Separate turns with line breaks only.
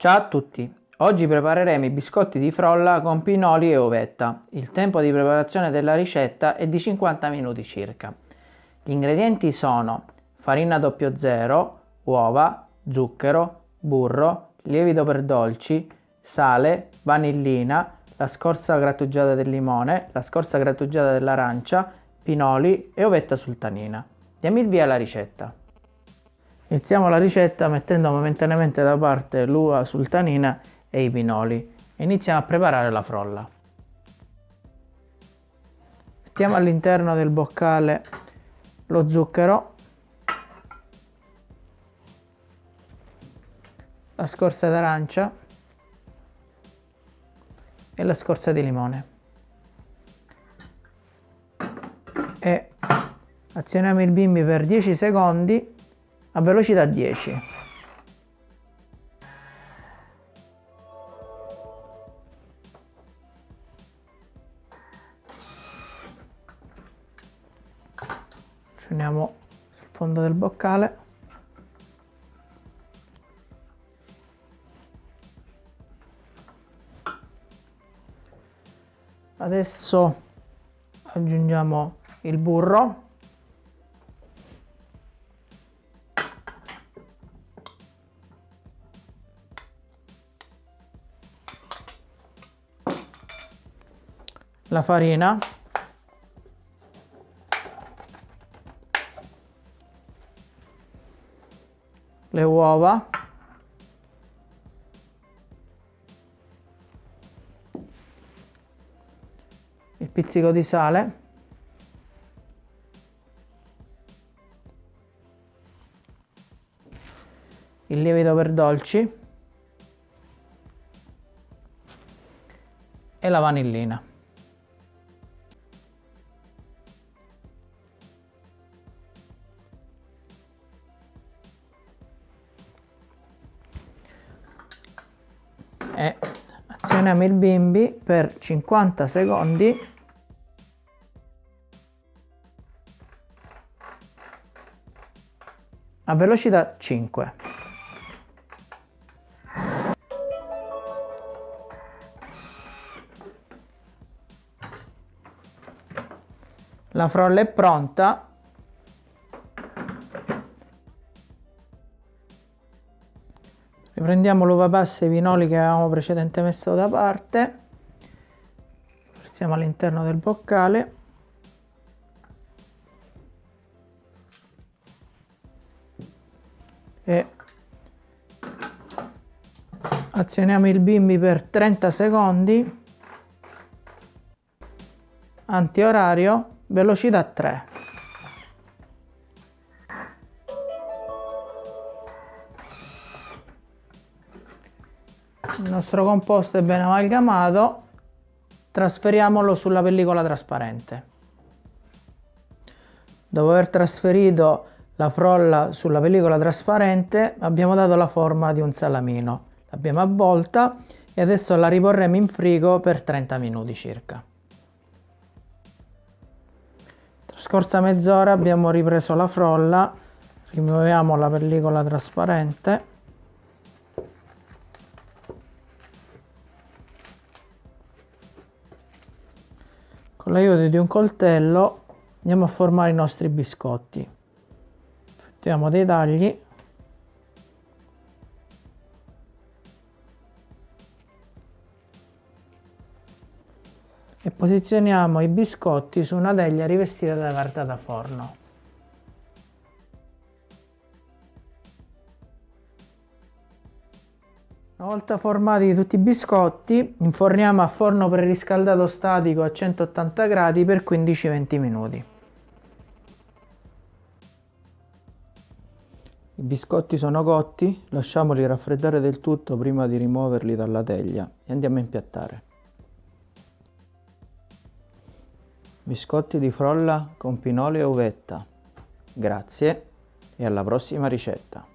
Ciao a tutti! Oggi prepareremo i biscotti di frolla con pinoli e uvetta. Il tempo di preparazione della ricetta è di 50 minuti circa. Gli ingredienti sono farina 00, uova, zucchero, burro, lievito per dolci, sale, vanillina, la scorza grattugiata del limone, la scorza grattugiata dell'arancia, pinoli e uvetta sultanina. Diamo il via alla ricetta. Iniziamo la ricetta mettendo momentaneamente da parte l'uva sultanina e i pinoli iniziamo a preparare la frolla. Mettiamo all'interno del boccale lo zucchero, la scorza d'arancia e la scorza di limone. E azioniamo il bimbi per 10 secondi a velocità 10. Scendiamo sul fondo del boccale. Adesso aggiungiamo il burro la farina. Le uova. Il pizzico di sale. Il lievito per dolci. E la vanillina e azioniamo il bimbi per 50 secondi a velocità 5. La frolla è pronta Riprendiamo l'uva passa e i pinoli che avevamo precedentemente messo da parte. Versiamo all'interno del boccale. E azioniamo il bimbi per 30 secondi. Antiorario, velocità 3. Il nostro composto è ben amalgamato, trasferiamolo sulla pellicola trasparente. Dopo aver trasferito la frolla sulla pellicola trasparente abbiamo dato la forma di un salamino. L'abbiamo avvolta e adesso la riporremo in frigo per 30 minuti circa. Trascorsa mezz'ora abbiamo ripreso la frolla, rimuoviamo la pellicola trasparente Con l'aiuto di un coltello andiamo a formare i nostri biscotti. Facciamo dei tagli. E posizioniamo i biscotti su una teglia rivestita da carta da forno. Una volta formati tutti i biscotti, inforniamo a forno preriscaldato statico a 180 gradi per 15-20 minuti. I biscotti sono cotti, lasciamoli raffreddare del tutto prima di rimuoverli dalla teglia e andiamo a impiattare. Biscotti di frolla con pinoli e uvetta. Grazie e alla prossima ricetta.